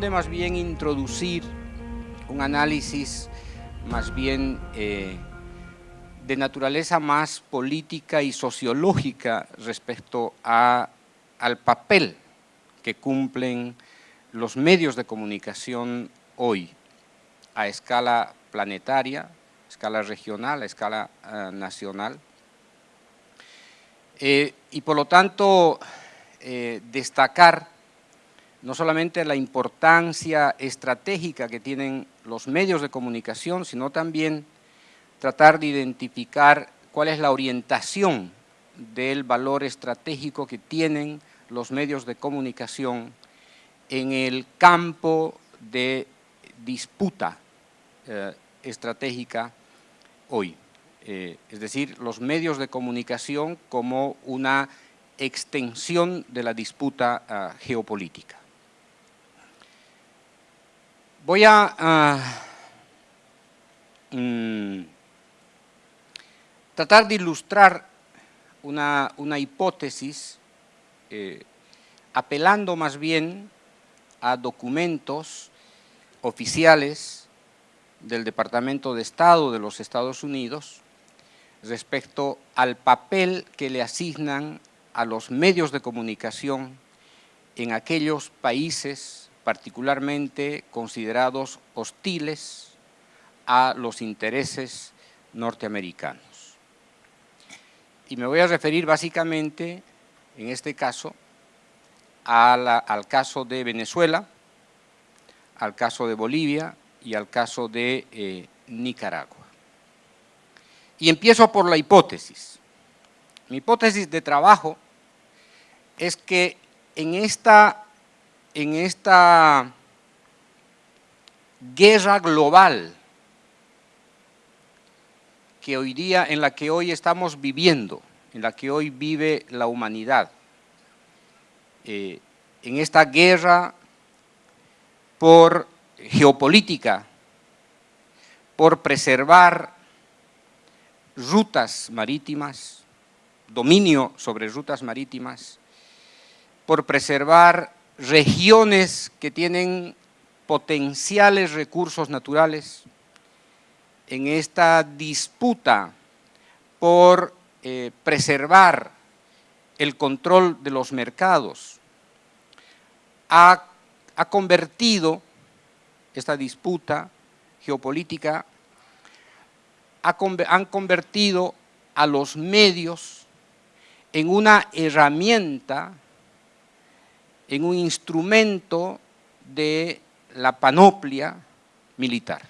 corresponde más bien introducir un análisis más bien eh, de naturaleza más política y sociológica respecto a, al papel que cumplen los medios de comunicación hoy a escala planetaria, a escala regional, a escala uh, nacional. Eh, y por lo tanto, eh, destacar no solamente la importancia estratégica que tienen los medios de comunicación, sino también tratar de identificar cuál es la orientación del valor estratégico que tienen los medios de comunicación en el campo de disputa eh, estratégica hoy. Eh, es decir, los medios de comunicación como una extensión de la disputa uh, geopolítica. Voy a mm, tratar de ilustrar una, una hipótesis eh, apelando más bien a documentos oficiales del Departamento de Estado de los Estados Unidos respecto al papel que le asignan a los medios de comunicación en aquellos países particularmente considerados hostiles a los intereses norteamericanos. Y me voy a referir básicamente, en este caso, al caso de Venezuela, al caso de Bolivia y al caso de eh, Nicaragua. Y empiezo por la hipótesis. Mi hipótesis de trabajo es que en esta, en esta guerra global que hoy día, en la que hoy estamos viviendo, en la que hoy vive la humanidad. Eh, en esta guerra por geopolítica, por preservar rutas marítimas, dominio sobre rutas marítimas, por preservar regiones que tienen potenciales recursos naturales, en esta disputa por eh, preservar el control de los mercados, ha, ha convertido esta disputa geopolítica, ha, han convertido a los medios en una herramienta, en un instrumento de la panoplia militar.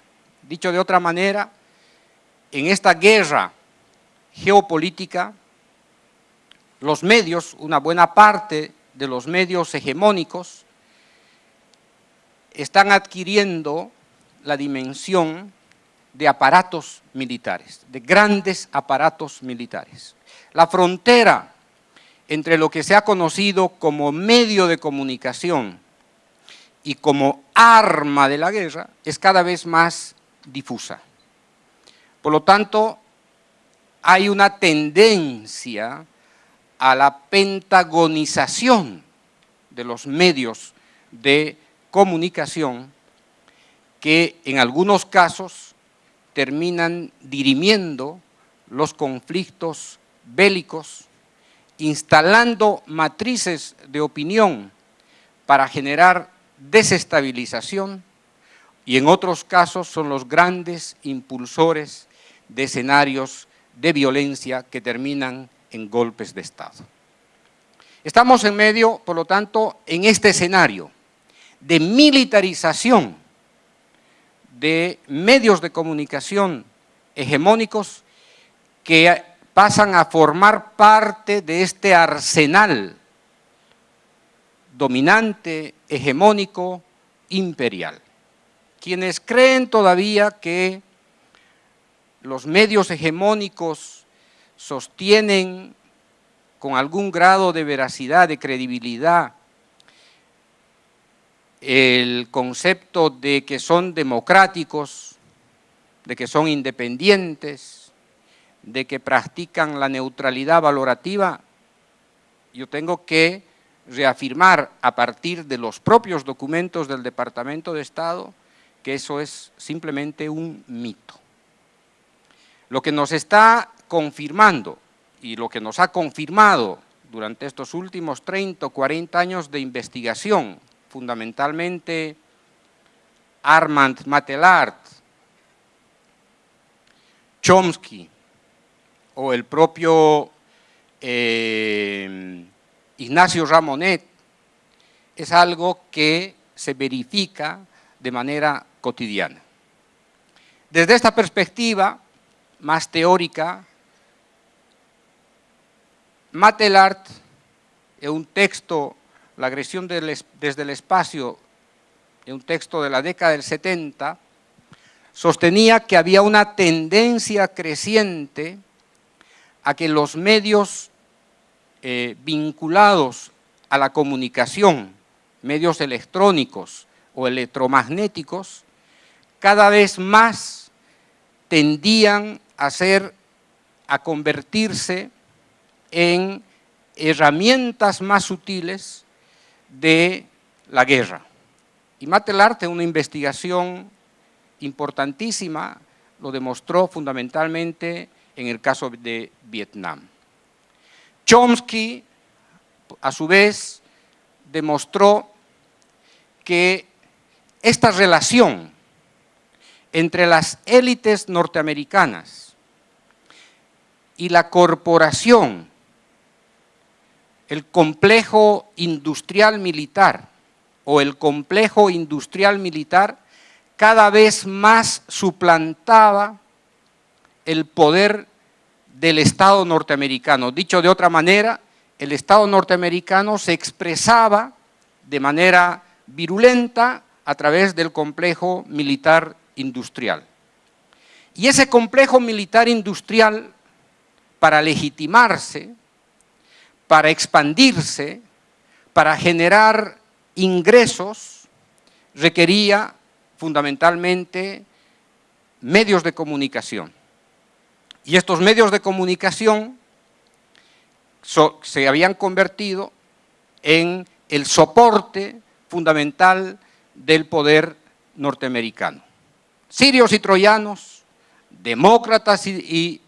Dicho de otra manera, en esta guerra geopolítica, los medios, una buena parte de los medios hegemónicos, están adquiriendo la dimensión de aparatos militares, de grandes aparatos militares. La frontera entre lo que se ha conocido como medio de comunicación y como arma de la guerra es cada vez más difusa. Por lo tanto, hay una tendencia a la pentagonización de los medios de comunicación que en algunos casos terminan dirimiendo los conflictos bélicos, instalando matrices de opinión para generar desestabilización y en otros casos son los grandes impulsores de escenarios de violencia que terminan en golpes de Estado. Estamos en medio, por lo tanto, en este escenario de militarización de medios de comunicación hegemónicos que pasan a formar parte de este arsenal dominante, hegemónico, imperial. Quienes creen todavía que los medios hegemónicos sostienen con algún grado de veracidad, de credibilidad, el concepto de que son democráticos, de que son independientes, de que practican la neutralidad valorativa, yo tengo que reafirmar a partir de los propios documentos del Departamento de Estado que eso es simplemente un mito. Lo que nos está confirmando y lo que nos ha confirmado durante estos últimos 30 o 40 años de investigación, fundamentalmente Armand Matelart, Chomsky o el propio eh, Ignacio Ramonet, es algo que se verifica de manera cotidiana. Desde esta perspectiva más teórica, Matelart, en un texto, La agresión desde el espacio, en un texto de la década del 70, sostenía que había una tendencia creciente a que los medios eh, vinculados a la comunicación, medios electrónicos o electromagnéticos, cada vez más tendían a ser, a convertirse en herramientas más sutiles de la guerra. Y Matelarte, una investigación importantísima, lo demostró fundamentalmente en el caso de Vietnam. Chomsky, a su vez, demostró que esta relación entre las élites norteamericanas y la corporación, el complejo industrial militar o el complejo industrial militar cada vez más suplantaba el poder del Estado norteamericano. Dicho de otra manera, el Estado norteamericano se expresaba de manera virulenta a través del complejo militar industrial. Y ese complejo militar industrial, para legitimarse, para expandirse, para generar ingresos, requería fundamentalmente medios de comunicación. Y estos medios de comunicación se habían convertido en el soporte fundamental del poder norteamericano. Sirios y troyanos, demócratas y,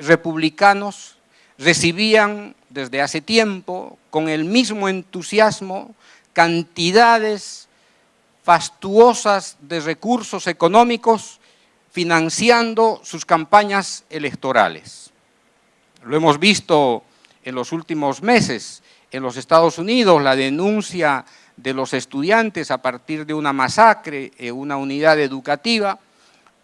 republicanos recibían desde hace tiempo, con el mismo entusiasmo, cantidades fastuosas de recursos económicos financiando sus campañas electorales. Lo hemos visto en los últimos meses en los Estados Unidos, la denuncia de los estudiantes a partir de una masacre en una unidad educativa,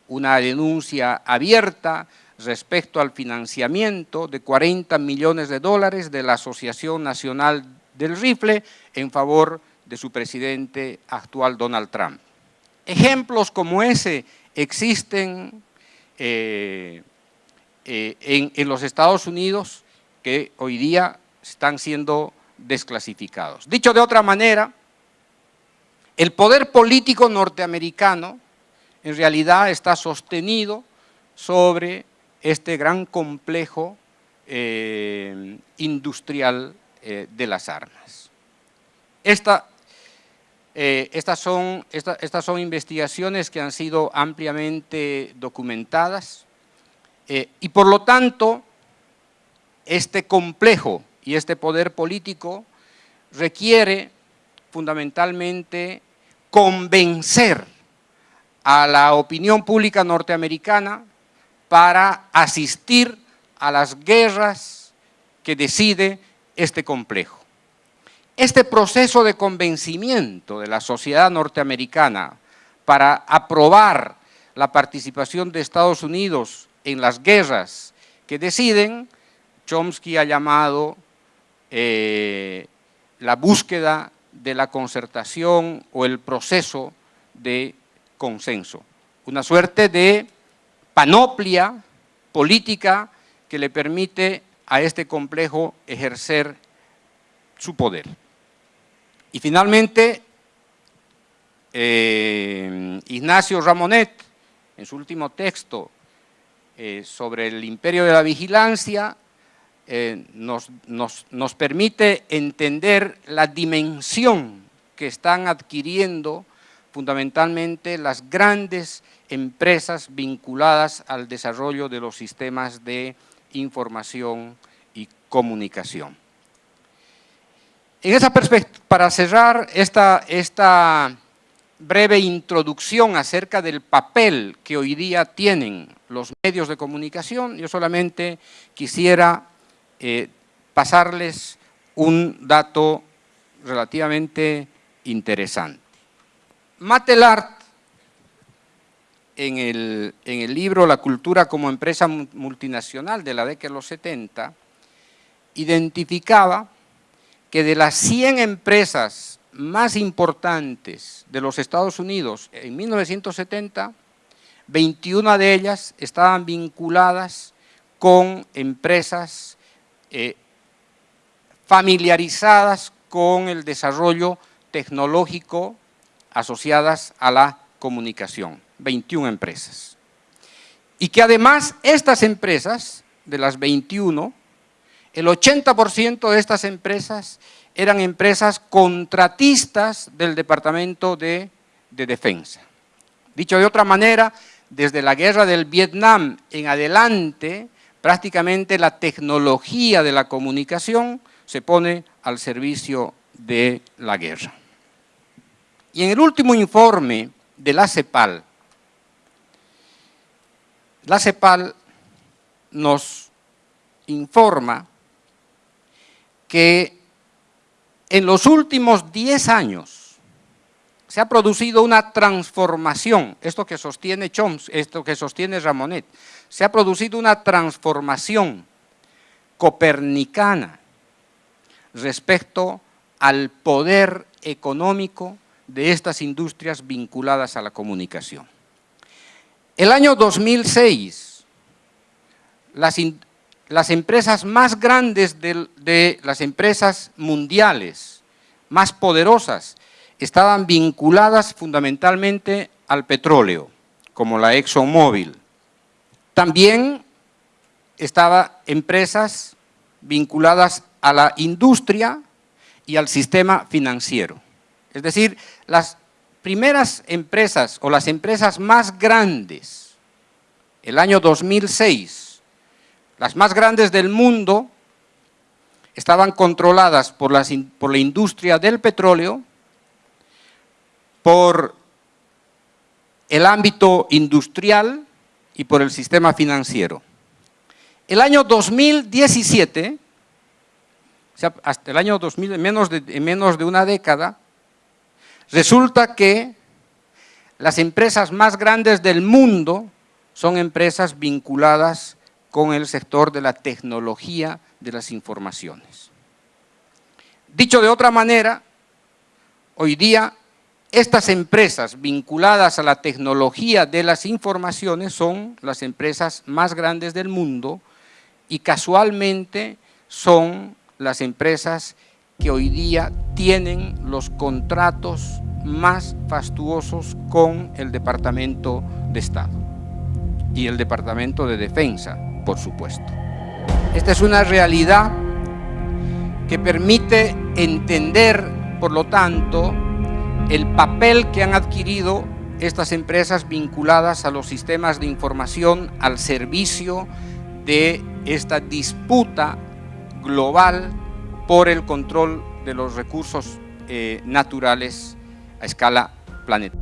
una denuncia abierta respecto al financiamiento de 40 millones de dólares de la Asociación Nacional del Rifle en favor de su presidente actual Donald Trump. Ejemplos como ese existen eh, eh, en, los Estados Unidos que hoy día están siendo desclasificados. Dicho de otra manera, el poder político norteamericano en realidad está sostenido sobre este gran complejo eh, industrial de las armas. Eh, estas, son, estas son investigaciones que han sido ampliamente documentadas y por lo tanto este complejo y este poder político requiere fundamentalmente convencer a la opinión pública norteamericana para asistir a las guerras que decide este complejo. Este proceso de convencimiento de la sociedad norteamericana para aprobar la participación de Estados Unidos en las guerras que deciden, Chomsky ha llamado eh, la búsqueda de la concertación o el proceso de consenso. Una suerte de panoplia política que le permite a este complejo ejercer su poder. Y finalmente, eh, Ignacio Ramonet, en su último texto eh, sobre el imperio de la vigilancia, eh, nos, nos permite entender la dimensión que están adquiriendo fundamentalmente las grandes empresas vinculadas al desarrollo de los sistemas de información y comunicación. Para cerrar esta, breve introducción acerca del papel que hoy día tienen los medios de comunicación, yo solamente quisiera eh, pasarles un dato relativamente interesante. Matelart, en en el libro La cultura como empresa multinacional de la década de los 70, identificaba que de las 100 empresas más importantes de los Estados Unidos en 1970, 21 de ellas estaban vinculadas con empresas eh, familiarizadas con el desarrollo tecnológico asociadas a la comunicación, 21 empresas. Y que además estas empresas, de las 21, el 80% de estas empresas eran empresas contratistas del Departamento de, Defensa. Dicho de otra manera, desde la guerra del Vietnam en adelante, prácticamente la tecnología de la comunicación se pone al servicio de la guerra. Y en el último informe de la CEPAL, la CEPAL nos informa que en los últimos 10 años se ha producido una transformación, esto que sostiene Chomsky, esto que sostiene Ramonet, se ha producido una transformación copernicana respecto al poder económico de estas industrias vinculadas a la comunicación. El año 2006, las, las empresas más grandes de, las empresas mundiales, más poderosas, estaban vinculadas fundamentalmente al petróleo, como la ExxonMobil. También estaban empresas vinculadas a la industria y al sistema financiero. Es decir, las primeras empresas o las empresas más grandes, el año 2006, las más grandes del mundo estaban controladas por, por la industria del petróleo, por el ámbito industrial y por el sistema financiero. El año 2017, o sea, hasta el año 2000, menos de, en menos de una década, resulta que las empresas más grandes del mundo son empresas vinculadas con el sector de la tecnología de las informaciones. Dicho de otra manera, hoy día estas empresas vinculadas a la tecnología de las informaciones son las empresas más grandes del mundo y casualmente son las empresas que hoy día tienen los contratos más fastuosos con el Departamento de Estado y el Departamento de Defensa por supuesto. Esta es una realidad que permite entender, por lo tanto, el papel que han adquirido estas empresas vinculadas a los sistemas de información al servicio de esta disputa global por el control de los recursos eh, naturales a escala planetaria.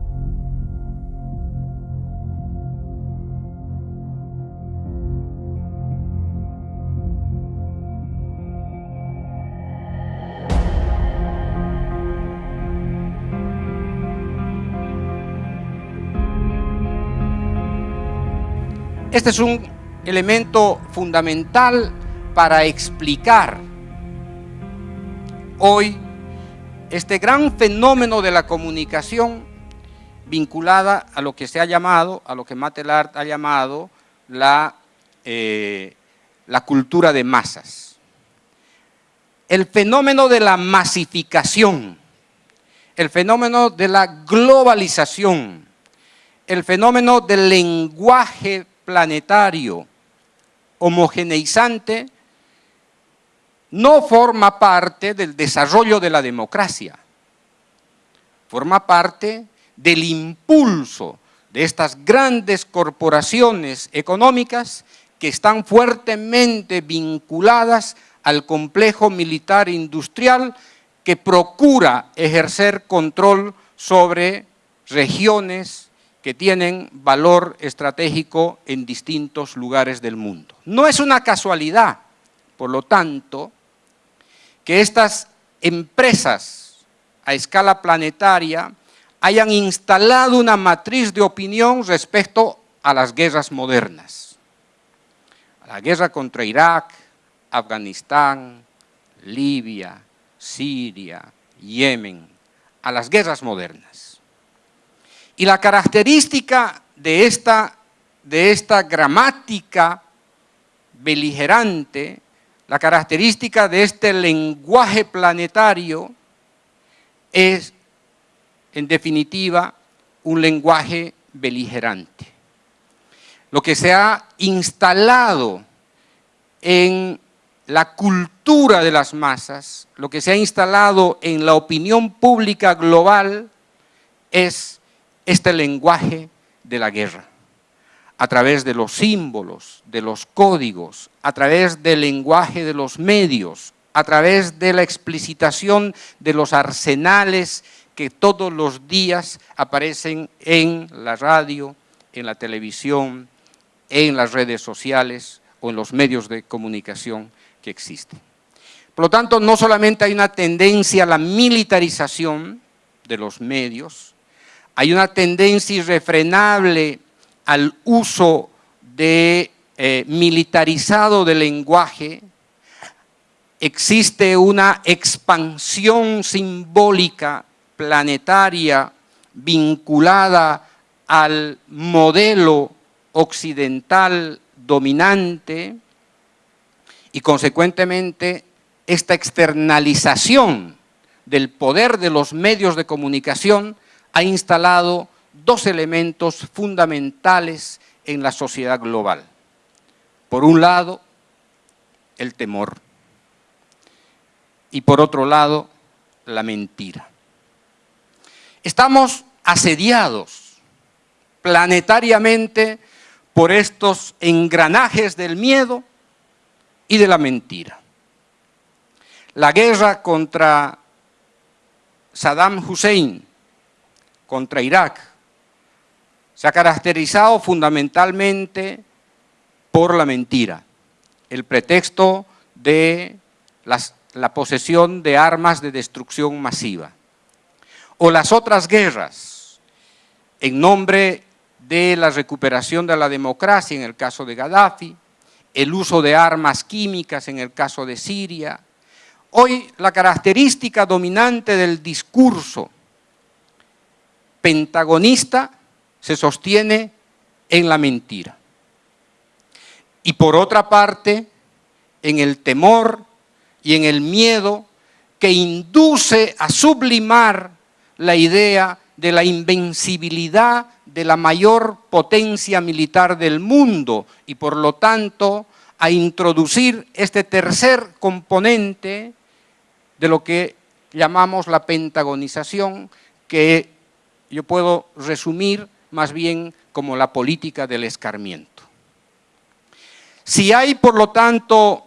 Este es un elemento fundamental para explicar hoy este gran fenómeno de la comunicación vinculada a lo que se ha llamado, a lo que Matelart ha llamado la, eh, la cultura de masas. El fenómeno de la masificación, el fenómeno de la globalización, el fenómeno del lenguaje planetario homogeneizante no forma parte del desarrollo de la democracia, forma parte del impulso de estas grandes corporaciones económicas que están fuertemente vinculadas al complejo militar industrial que procura ejercer control sobre regiones que tienen valor estratégico en distintos lugares del mundo. No es una casualidad, por lo tanto, que estas empresas a escala planetaria hayan instalado una matriz de opinión respecto a las guerras modernas. La guerra contra Irak, Afganistán, Libia, Siria, Yemen, a las guerras modernas. Y la característica de esta, de esta gramática beligerante, la característica de este lenguaje planetario es, en definitiva, un lenguaje beligerante. Lo que se ha instalado en la cultura de las masas, lo que se ha instalado en la opinión pública global es este lenguaje de la guerra, a través de los símbolos, de los códigos, a través del lenguaje de los medios, a través de la explicitación de los arsenales que todos los días aparecen en la radio, en la televisión, en las redes sociales o en los medios de comunicación que existen. Por lo tanto, no solamente hay una tendencia a la militarización de los medios, hay una tendencia irrefrenable al uso de eh, militarizado del lenguaje, existe una expansión simbólica planetaria vinculada al modelo occidental dominante, y consecuentemente esta externalización del poder de los medios de comunicación ha instalado dos elementos fundamentales en la sociedad global. Por un lado, el temor y por otro lado, la mentira. Estamos asediados planetariamente por estos engranajes del miedo y de la mentira. La guerra contra Saddam Hussein, contra Irak, se ha caracterizado fundamentalmente por la mentira, el pretexto de la posesión de armas de destrucción masiva. O las otras guerras, en nombre de la recuperación de la democracia, en el caso de Gaddafi, el uso de armas químicas en el caso de Siria. Hoy la característica dominante del discurso pentagonista se sostiene en la mentira. Y por otra parte, en el temor y en el miedo que induce a sublimar la idea de la invencibilidad de la mayor potencia militar del mundo y por lo tanto a introducir este tercer componente de lo que llamamos la pentagonización, que yo puedo resumir más bien como la política del escarmiento. Si hay, por lo tanto,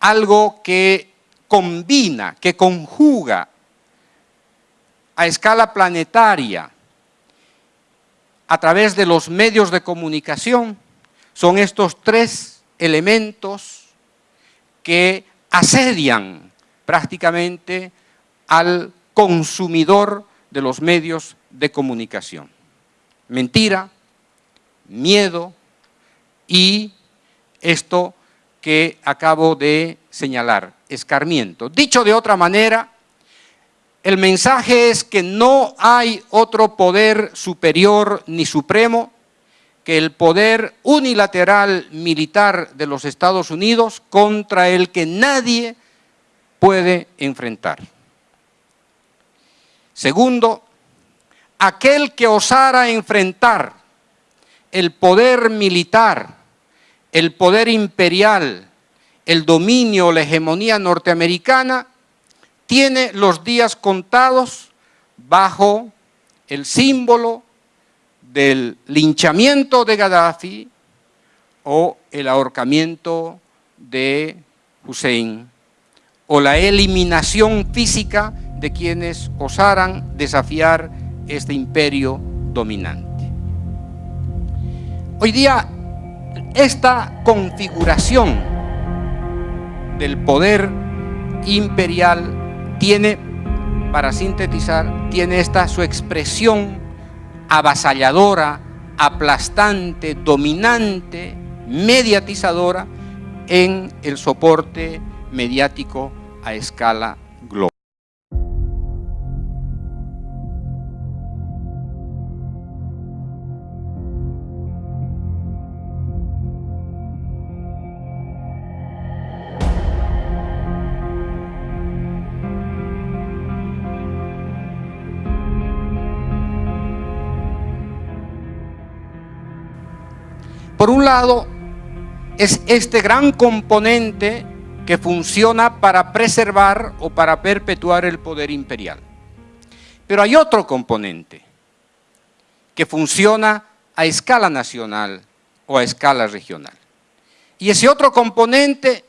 algo que combina, que conjuga a escala planetaria a través de los medios de comunicación, son estos tres elementos que asedian prácticamente al consumidor de los medios de comunicación. Mentira, miedo y esto que acabo de señalar, escarmiento. Dicho de otra manera, el mensaje es que no hay otro poder superior ni supremo que el poder unilateral militar de los Estados Unidos contra el que nadie puede enfrentar. Segundo, aquel que osara enfrentar el poder militar, el poder imperial el dominio, la hegemonía norteamericana, tiene los días contados bajo el símbolo del linchamiento de Gaddafi o el ahorcamiento de Hussein o la eliminación física de quienes osaran desafiar este imperio dominante. Hoy día esta configuración del poder imperial tiene, para sintetizar, tiene esta su expresión avasalladora, aplastante, dominante, mediatizadora en el soporte mediático a escala Por un lado, es este gran componente que funciona para preservar o para perpetuar el poder imperial. Pero hay otro componente que funciona a escala nacional o a escala regional. Y ese otro componente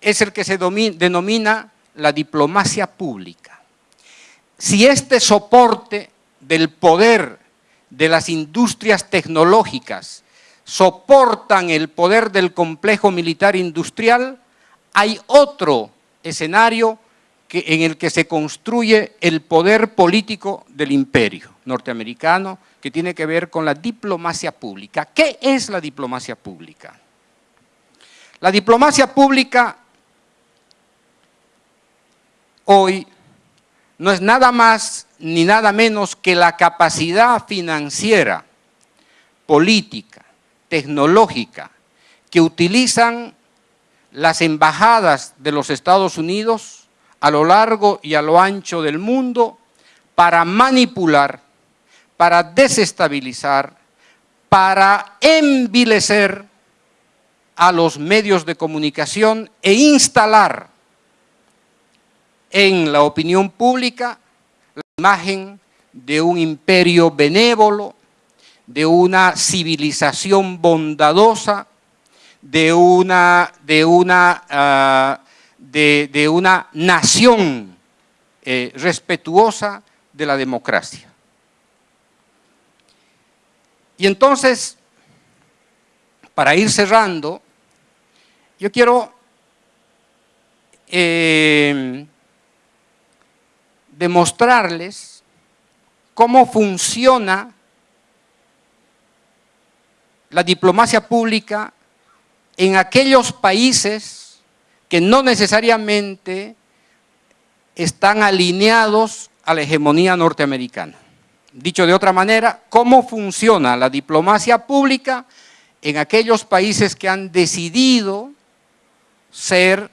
es el que se denomina la diplomacia pública. Si este soporte del poder de las industrias tecnológicas soportan el poder del complejo militar industrial, hay otro escenario en el que se construye el poder político del imperio norteamericano, que tiene que ver con la diplomacia pública. ¿Qué es la diplomacia pública? La diplomacia pública hoy no es nada más ni nada menos que la capacidad financiera, política, tecnológica que utilizan las embajadas de los Estados Unidos a lo largo y a lo ancho del mundo para manipular, para desestabilizar, para envilecer a los medios de comunicación e instalar en la opinión pública la imagen de un imperio benévolo, de una civilización bondadosa, de una, de una, ah, de, una nación eh, respetuosa de la democracia. Y entonces, para ir cerrando, yo quiero eh, demostrarles cómo funciona la diplomacia pública en aquellos países que no necesariamente están alineados a la hegemonía norteamericana. Dicho de otra manera, ¿cómo funciona la diplomacia pública en aquellos países que han decidido ser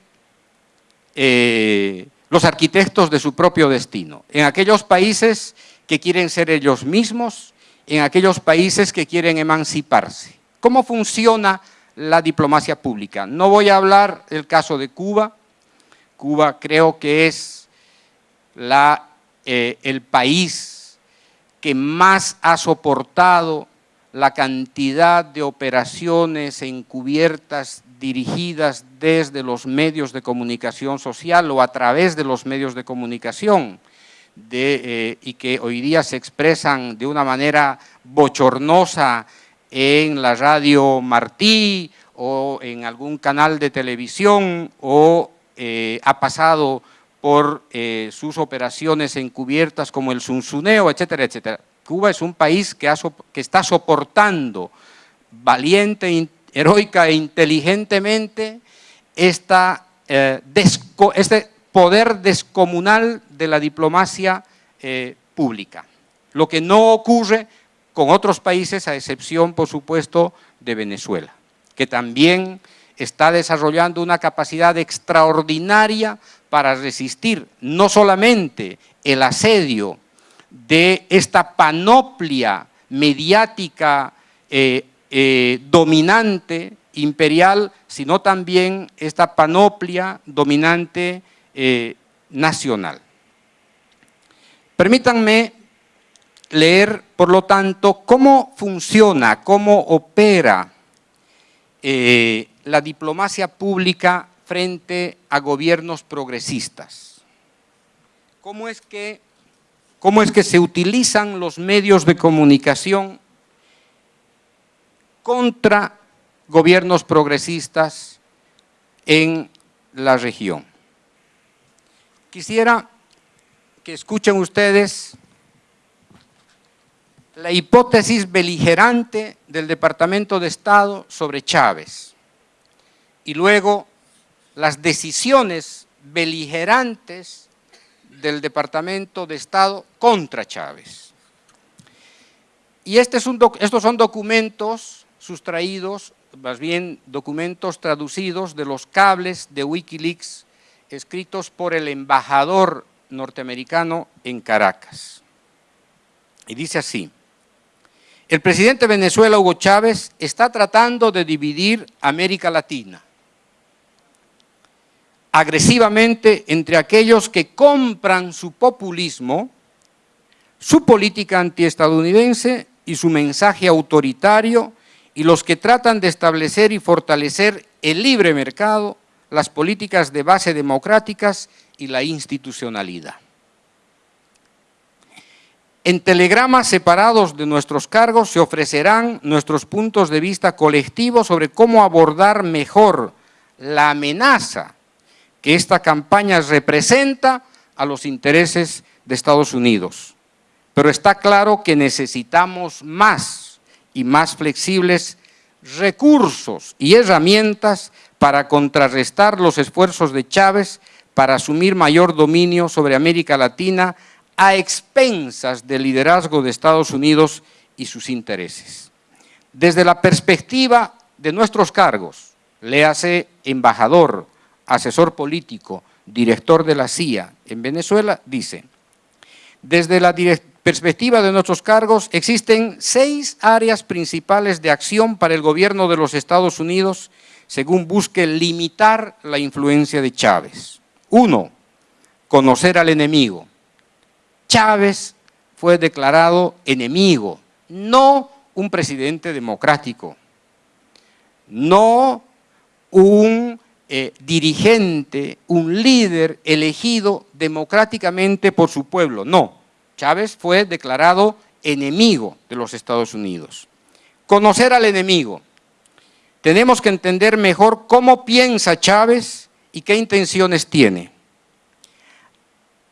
eh, los arquitectos de su propio destino? En aquellos países que quieren ser ellos mismos en aquellos países que quieren emanciparse. ¿Cómo funciona la diplomacia pública? No voy a hablar del caso de Cuba. Cuba creo que es eh, el país que más ha soportado la cantidad de operaciones encubiertas dirigidas desde los medios de comunicación social o a través de los medios de comunicación eh, y que hoy día se expresan de una manera bochornosa en la radio Martí o en algún canal de televisión o eh, ha pasado por eh, sus operaciones encubiertas como el Sunsuneo, etcétera, etcétera. Cuba es un país que, que está soportando valiente, heroica e inteligentemente esta, este poder descomunal de la diplomacia eh, pública. Lo que no ocurre con otros países, a excepción, por supuesto, de Venezuela, que también está desarrollando una capacidad extraordinaria para resistir no solamente el asedio de esta panoplia mediática eh, eh, dominante imperial, sino también esta panoplia dominante eh, nacional. Permítanme leer, por lo tanto, cómo funciona, cómo opera eh, la diplomacia pública frente a gobiernos progresistas. ¿Cómo es, que, ¿Cómo es que se utilizan los medios de comunicación contra gobiernos progresistas en la región? Quisiera que escuchen ustedes la hipótesis beligerante del Departamento de Estado sobre Chávez y luego las decisiones beligerantes del Departamento de Estado contra Chávez. Y este estos son documentos sustraídos, más bien documentos traducidos de los cables de Wikileaks escritos por el embajador norteamericano en Caracas. Y dice así, el presidente de Venezuela, Hugo Chávez, está tratando de dividir América Latina agresivamente entre aquellos que compran su populismo, su política antiestadounidense y su mensaje autoritario y los que tratan de establecer y fortalecer el libre mercado, las políticas de base democráticas y la institucionalidad. En telegramas separados de nuestros cargos se ofrecerán nuestros puntos de vista colectivos sobre cómo abordar mejor la amenaza que esta campaña representa a los intereses de Estados Unidos. Pero está claro que necesitamos más y más flexibles recursos y herramientas para contrarrestar los esfuerzos de Chávez para asumir mayor dominio sobre América Latina a expensas del liderazgo de Estados Unidos y sus intereses. Desde la perspectiva de nuestros cargos, léase embajador, asesor político, director de la CIA en Venezuela, dice, desde la perspectiva de nuestros cargos, existen seis áreas principales de acción para el gobierno de los Estados Unidos según busque limitar la influencia de Chávez. Uno, conocer al enemigo. Chávez fue declarado enemigo, no un presidente democrático, no un eh, dirigente, un líder elegido democráticamente por su pueblo. No, Chávez fue declarado enemigo de los Estados Unidos. Conocer al enemigo. Tenemos que entender mejor cómo piensa Chávez y qué intenciones tiene.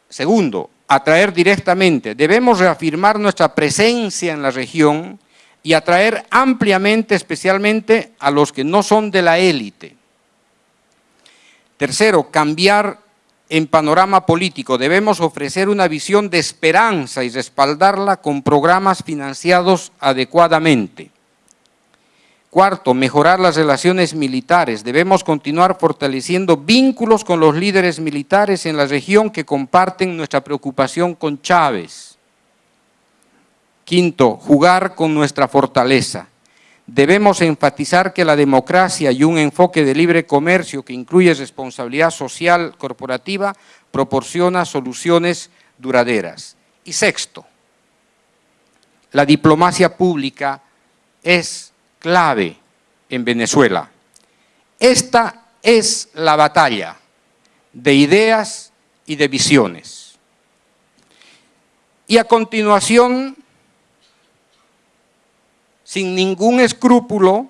Segundo, atraer directamente. Debemos reafirmar nuestra presencia en la región y atraer ampliamente, especialmente a los que no son de la élite. Tercero, cambiar en panorama político. Debemos ofrecer una visión de esperanza y respaldarla con programas financiados adecuadamente. Cuarto, mejorar las relaciones militares. Debemos continuar fortaleciendo vínculos con los líderes militares en la región que comparten nuestra preocupación con Chávez. Quinto, jugar con nuestra fortaleza debemos enfatizar que la democracia y un enfoque de libre comercio que incluye responsabilidad social corporativa proporciona soluciones duraderas. Y sexto, la diplomacia pública es clave en Venezuela. Esta es la batalla de ideas y de visiones. Y a continuación sin ningún escrúpulo,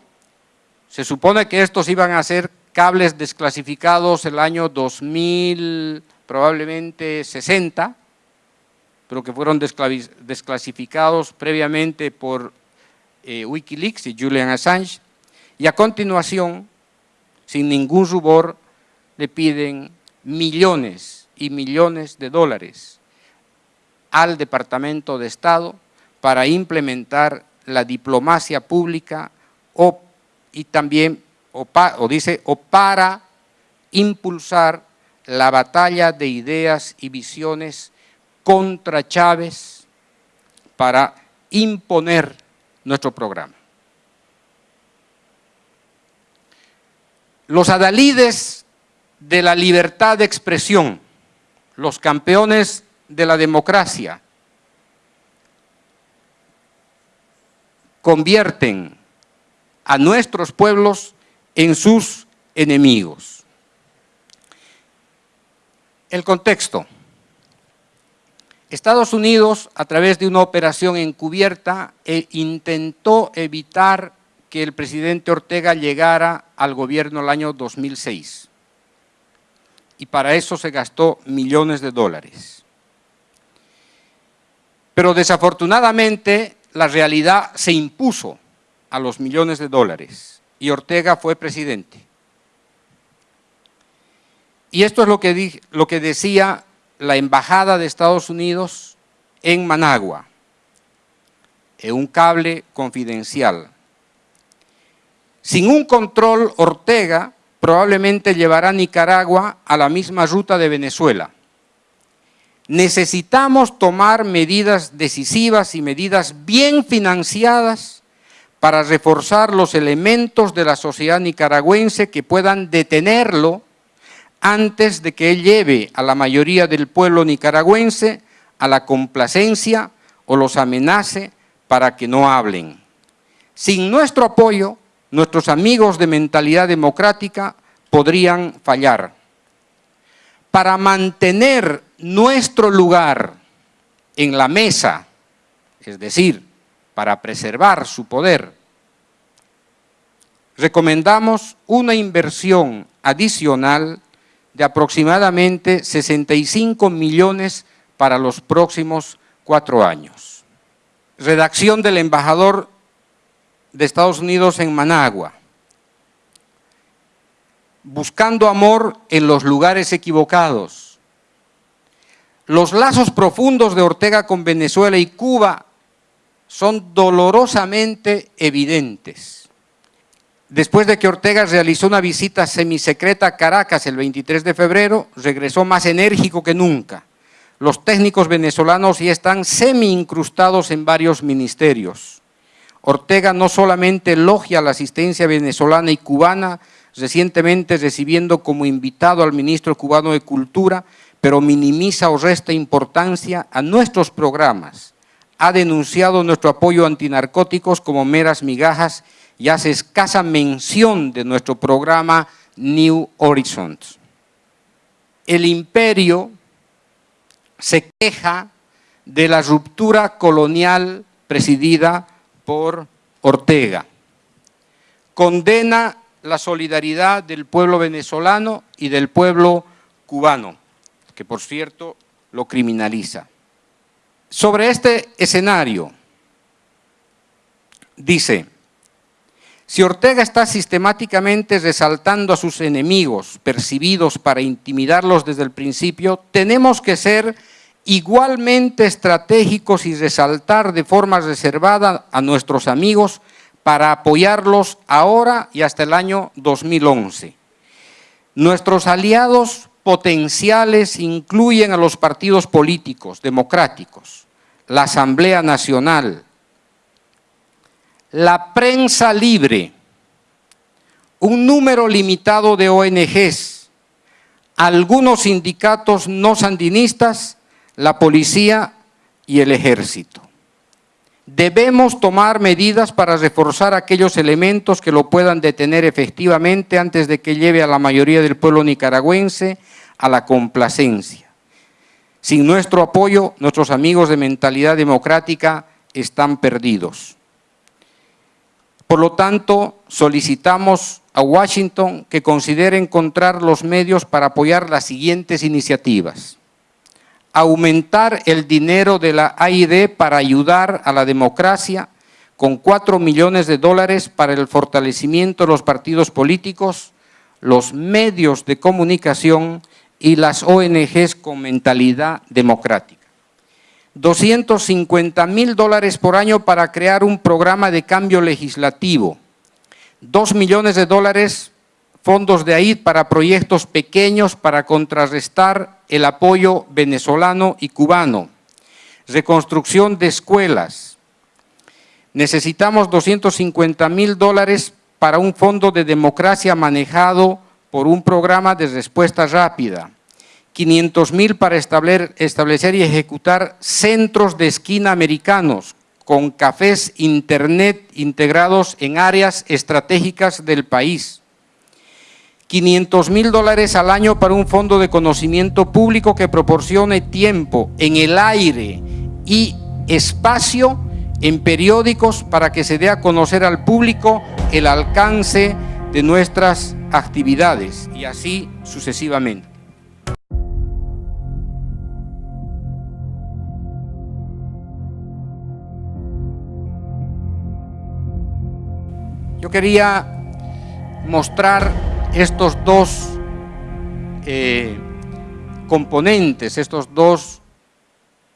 se supone que estos iban a ser cables desclasificados el año 2000, probablemente 60, pero que fueron desclasificados previamente por eh, Wikileaks y Julian Assange, y a continuación, sin ningún rubor, le piden millones y millones de dólares al Departamento de Estado para implementar la diplomacia pública y también, o dice, o para impulsar la batalla de ideas y visiones contra Chávez para imponer nuestro programa. Los adalides de la libertad de expresión, los campeones de la democracia, convierten a nuestros pueblos en sus enemigos. El contexto. Estados Unidos, a través de una operación encubierta, eh, intentó evitar que el presidente Ortega llegara al gobierno el año 2006. Y para eso se gastó millones de dólares. Pero desafortunadamente la realidad se impuso a los millones de dólares y Ortega fue presidente. Y esto es lo que, lo que decía la Embajada de Estados Unidos en Managua, en un cable confidencial. Sin un control, Ortega probablemente llevará a Nicaragua a la misma ruta de Venezuela. Necesitamos tomar medidas decisivas y medidas bien financiadas para reforzar los elementos de la sociedad nicaragüense que puedan detenerlo antes de que él lleve a la mayoría del pueblo nicaragüense a la complacencia o los amenace para que no hablen. Sin nuestro apoyo, nuestros amigos de mentalidad democrática podrían fallar. Para mantener nuestro lugar en la mesa, es decir, para preservar su poder, recomendamos una inversión adicional de aproximadamente 65 millones para los próximos cuatro años. Redacción del embajador de Estados Unidos en Managua. Buscando amor en los lugares equivocados. Los lazos profundos de Ortega con Venezuela y Cuba son dolorosamente evidentes. Después de que Ortega realizó una visita semisecreta a Caracas el 23 de febrero, regresó más enérgico que nunca. Los técnicos venezolanos ya están semi-incrustados en varios ministerios. Ortega no solamente elogia la asistencia venezolana y cubana, recientemente recibiendo como invitado al ministro cubano de Cultura, pero minimiza o resta importancia a nuestros programas, ha denunciado nuestro apoyo antinarcóticos como meras migajas y hace escasa mención de nuestro programa New Horizons. El imperio se queja de la ruptura colonial presidida por Ortega. Condena la solidaridad del pueblo venezolano y del pueblo cubano, que por cierto lo criminaliza. Sobre este escenario, dice, si Ortega está sistemáticamente resaltando a sus enemigos percibidos para intimidarlos desde el principio, tenemos que ser igualmente estratégicos y resaltar de forma reservada a nuestros amigos para apoyarlos ahora y hasta el año 2011. Nuestros aliados potenciales incluyen a los partidos políticos democráticos, la Asamblea Nacional, la prensa libre, un número limitado de ONGs, algunos sindicatos no sandinistas, la policía y el ejército. Debemos tomar medidas para reforzar aquellos elementos que lo puedan detener efectivamente antes de que lleve a la mayoría del pueblo nicaragüense a la complacencia. Sin nuestro apoyo, nuestros amigos de mentalidad democrática están perdidos. Por lo tanto, solicitamos a Washington que considere encontrar los medios para apoyar las siguientes iniciativas. Aumentar el dinero de la AID para ayudar a la democracia con 4 millones de dólares para el fortalecimiento de los partidos políticos, los medios de comunicación y las ONGs con mentalidad democrática. 250 mil dólares por año para crear un programa de cambio legislativo. 2 millones de dólares fondos de AID para proyectos pequeños para contrarrestar el apoyo venezolano y cubano. Reconstrucción de escuelas. Necesitamos 250 mil dólares para un fondo de democracia manejado por un programa de respuesta rápida, 500 mil para establecer y ejecutar centros de esquina americanos con cafés internet integrados en áreas estratégicas del país, 500 mil dólares al año para un fondo de conocimiento público que proporcione tiempo en el aire y espacio en periódicos para que se dé a conocer al público el alcance de nuestras actividades y así sucesivamente. Quería mostrar estos dos eh, componentes, estos dos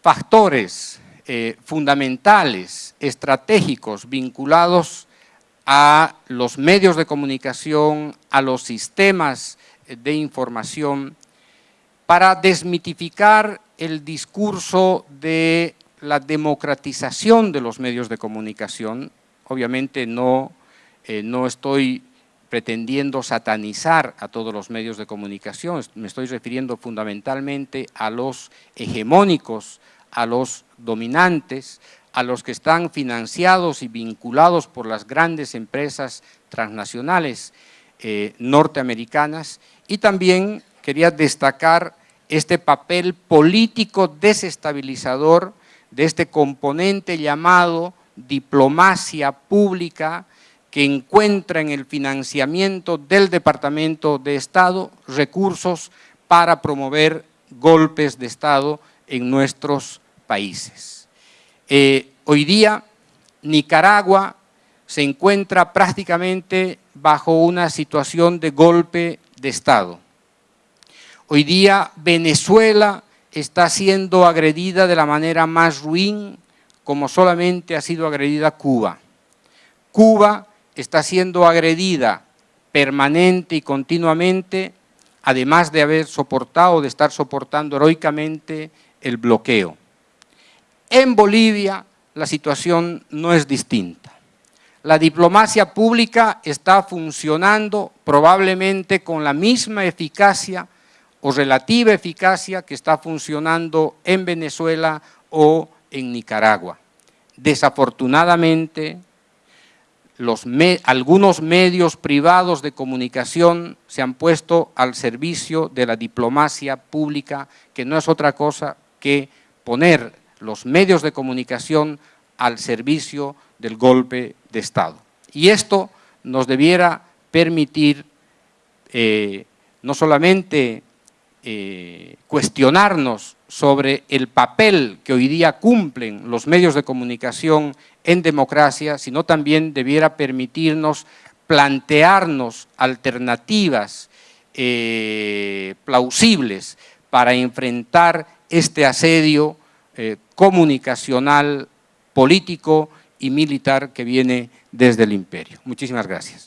factores eh, fundamentales, estratégicos, vinculados a los medios de comunicación, a los sistemas de información, para desmitificar el discurso de la democratización de los medios de comunicación. Obviamente no, eh, no estoy pretendiendo satanizar a todos los medios de comunicación, me estoy refiriendo fundamentalmente a los hegemónicos, a los dominantes, a los que están financiados y vinculados por las grandes empresas transnacionales eh, norteamericanas. Y también quería destacar este papel político desestabilizador de este componente llamado diplomacia pública que encuentra en el financiamiento del Departamento de Estado recursos para promover golpes de Estado en nuestros países. Eh, hoy día Nicaragua se encuentra prácticamente bajo una situación de golpe de Estado. Hoy día Venezuela está siendo agredida de la manera más ruin como solamente ha sido agredida Cuba. Cuba está siendo agredida permanente y continuamente, además de haber soportado, de estar soportando heroicamente el bloqueo. En Bolivia la situación no es distinta. La diplomacia pública está funcionando probablemente con la misma eficacia o relativa eficacia que está funcionando en Venezuela o en Nicaragua. Desafortunadamente, algunos medios privados de comunicación se han puesto al servicio de la diplomacia pública, que no es otra cosa que poner los medios de comunicación al servicio del golpe de Estado. Y esto nos debiera permitir eh, no solamente eh, cuestionarnos sobre el papel que hoy día cumplen los medios de comunicación en democracia, sino también debiera permitirnos plantearnos alternativas eh, plausibles para enfrentar este asedio eh, comunicacional, político y militar que viene desde el imperio. Muchísimas gracias.